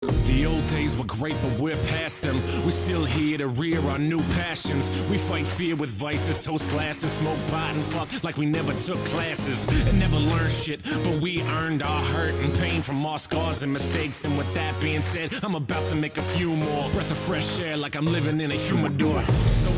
The old days were great, but we're past them. We're still here to rear our new passions. We fight fear with vices, toast glasses, smoke pot, and fuck like we never took classes and never learned shit. But we earned our hurt and pain from our scars and mistakes. And with that being said, I'm about to make a few more breath of fresh air like I'm living in a humidor. So